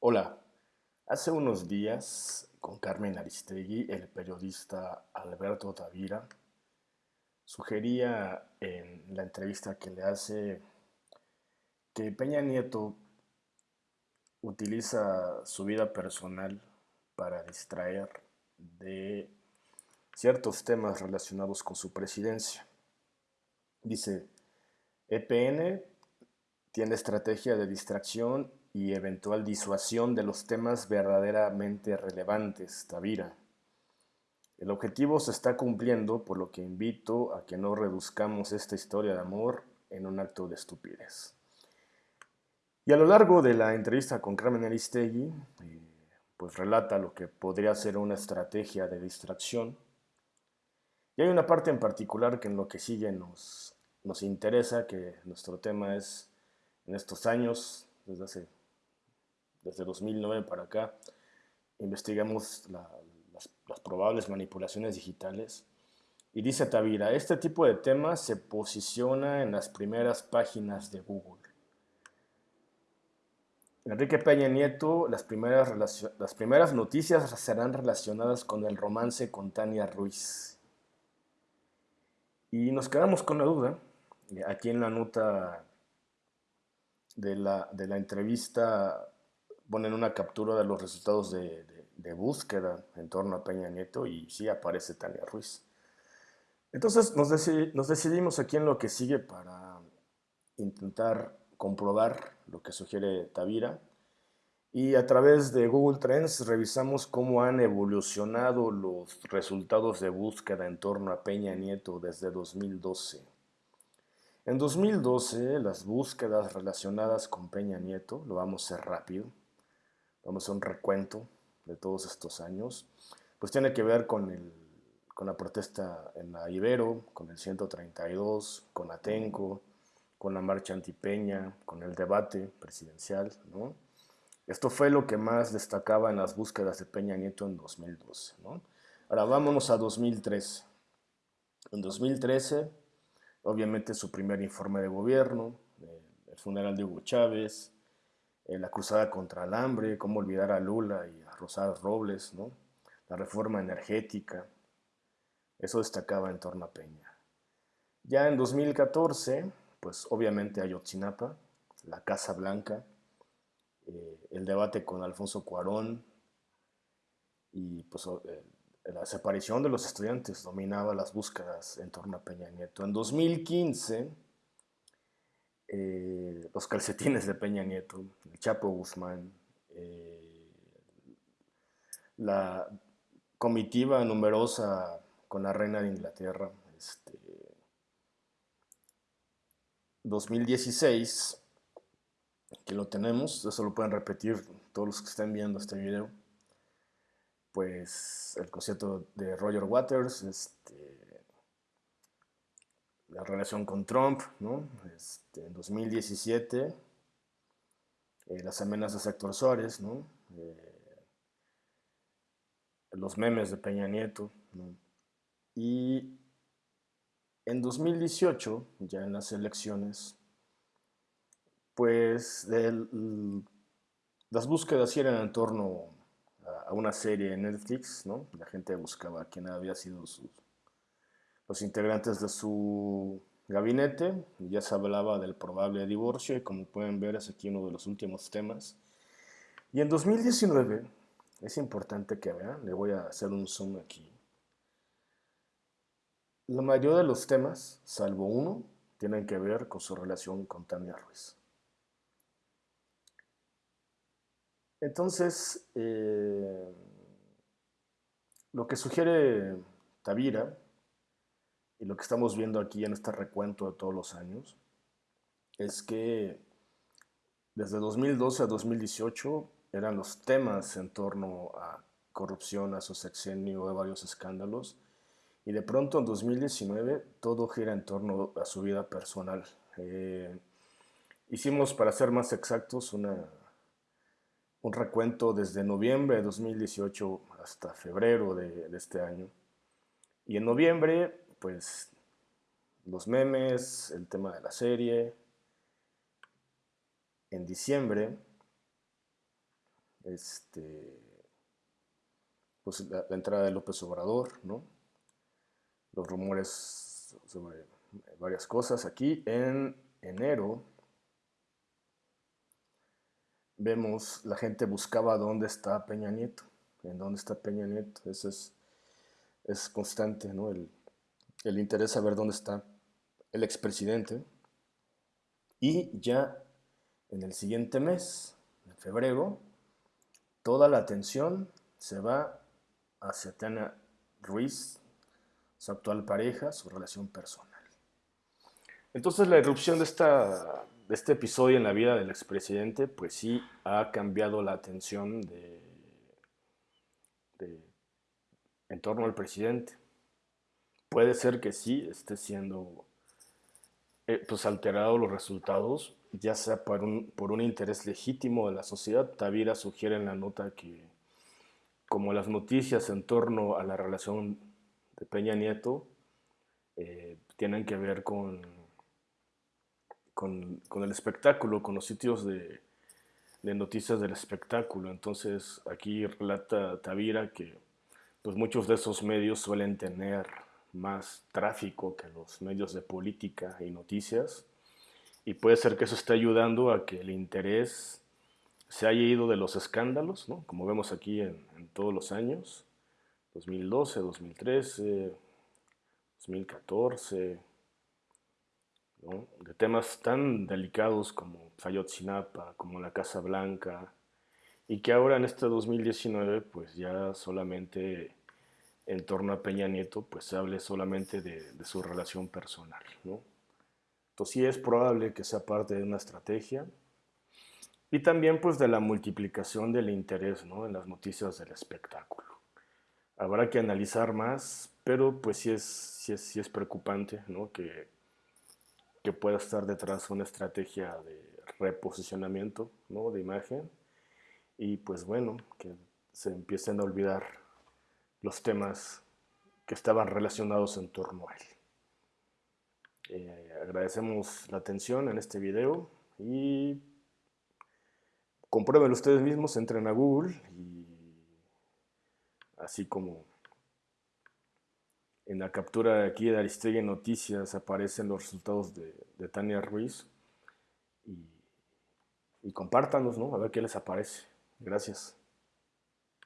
Hola, hace unos días con Carmen Aristegui, el periodista Alberto Tavira sugería en la entrevista que le hace que Peña Nieto utiliza su vida personal para distraer de ciertos temas relacionados con su presidencia. Dice, EPN tiene estrategia de distracción y eventual disuasión de los temas verdaderamente relevantes, Tavira. El objetivo se está cumpliendo, por lo que invito a que no reduzcamos esta historia de amor en un acto de estupidez. Y a lo largo de la entrevista con Carmen Aristegui, eh, pues relata lo que podría ser una estrategia de distracción. Y hay una parte en particular que en lo que sigue nos, nos interesa, que nuestro tema es en estos años, desde hace desde 2009 para acá, investigamos las, probables manipulaciones digitales. Y dice Tavira, este tipo de temas se posiciona en las primeras páginas de Google. Enrique Peña Nieto, las primeras, las primeras noticias serán relacionadas con el romance con Tania Ruiz. Y nos quedamos con la duda, aquí en la nota de la, de la entrevista ponen una captura de los resultados de, búsqueda en torno a Peña Nieto y sí aparece Tania Ruiz. Entonces nos, nos decidimos aquí en lo que sigue para intentar comprobar lo que sugiere Tavira y a través de Google Trends revisamos cómo han evolucionado los resultados de búsqueda en torno a Peña Nieto desde 2012. En 2012 las búsquedas relacionadas con Peña Nieto, lo vamos a hacer rápido, vamos a hacer un recuento de todos estos años, pues tiene que ver con, el, con la protesta en la Ibero, con el 132, con Atenco, con la marcha antipeña, con el debate presidencial, ¿no? Esto fue lo que más destacaba en las búsquedas de Peña Nieto en 2012, ¿no? Ahora vámonos a 2013. En 2013, obviamente su primer informe de gobierno, el funeral de Hugo Chávez, la cruzada contra el hambre, cómo olvidar a Lula y a Rosado Robles, ¿no? la reforma energética, eso destacaba en torno a Peña. Ya en 2014, pues obviamente Ayotzinapa, la Casa Blanca, eh, el debate con Alfonso Cuarón y pues eh, la desaparición de los estudiantes dominaba las búsquedas en torno a Peña Nieto. En 2015 eh, los calcetines de Peña Nieto, el Chapo Guzmán, eh, la comitiva numerosa con la reina de Inglaterra, este, 2016, que lo tenemos, eso lo pueden repetir todos los que estén viendo este video, pues el concierto de Roger Waters, este, la relación con Trump, ¿no? Este, en 2017, eh, las amenazas de Héctor Suárez, ¿no? Eh, los memes de Peña Nieto, ¿no? y en 2018, ya en las elecciones, pues las búsquedas eran en torno a, a, una serie en Netflix, ¿no? La gente buscaba quién había sido su los integrantes de su gabinete. Ya se hablaba del probable divorcio y como pueden ver es aquí uno de los últimos temas. Y en 2019, es importante que vean, le voy a hacer un zoom aquí. La mayoría de los temas, salvo uno, tienen que ver con su relación con Tania Ruiz. Entonces, eh, lo que sugiere Tavira y lo que estamos viendo aquí en este recuento de todos los años es que desde 2012 a 2018 eran los temas en torno a corrupción, a su sexenio, de varios escándalos, y de pronto en 2019 todo gira en torno a su vida personal. Eh, hicimos, para ser más exactos, una, un recuento desde noviembre de 2018 hasta febrero de, de este año. Y en noviembre pues los memes, el tema de la serie. En diciembre, este, pues la, entrada de López Obrador, ¿no? Los rumores sobre varias cosas. Aquí en enero vemos la gente buscaba dónde está Peña Nieto, en dónde está Peña Nieto. Eso es, es constante, ¿no? El, el interés saber dónde está el expresidente. Y ya en el siguiente mes, en febrero, toda la atención se va hacia Tana Ruiz, su actual pareja, su relación personal. Entonces la irrupción de, esta, de este episodio en la vida del expresidente, pues sí ha cambiado la atención de, de, en torno al presidente. Puede ser que sí esté siendo eh, pues alterado los resultados, ya sea por un, por un interés legítimo de la sociedad. Tavira sugiere en la nota que como las noticias en torno a la relación de Peña Nieto eh, tienen que ver con, con, el espectáculo, con los sitios de, de, noticias del espectáculo. Entonces aquí relata Tavira que pues muchos de esos medios suelen tener más tráfico que los medios de política y noticias. Y puede ser que eso esté ayudando a que el interés se haya ido de los escándalos, ¿no? como vemos aquí en, en todos los años, 2012, 2013, 2014, ¿no? de temas tan delicados como Fayotzinapa, como la Casa Blanca, y que ahora en este 2019 pues ya solamente en torno a Peña Nieto, pues se hable solamente de, de su relación personal, ¿no? Entonces sí es probable que sea parte de una estrategia y también pues de la multiplicación del interés, ¿no? En las noticias del espectáculo. Habrá que analizar más, pero pues sí es, sí es, sí es preocupante, ¿no? Que, que pueda estar detrás una estrategia de reposicionamiento, ¿no? De imagen y pues bueno, que se empiecen a olvidar los temas que estaban relacionados en torno a él. Eh, agradecemos la atención en este video y comprueben ustedes mismos, entren a Google y así como en la captura de aquí de Aristegui Noticias aparecen los resultados de, de Tania Ruiz y, y compártanos, ¿no? A ver qué les aparece. Gracias.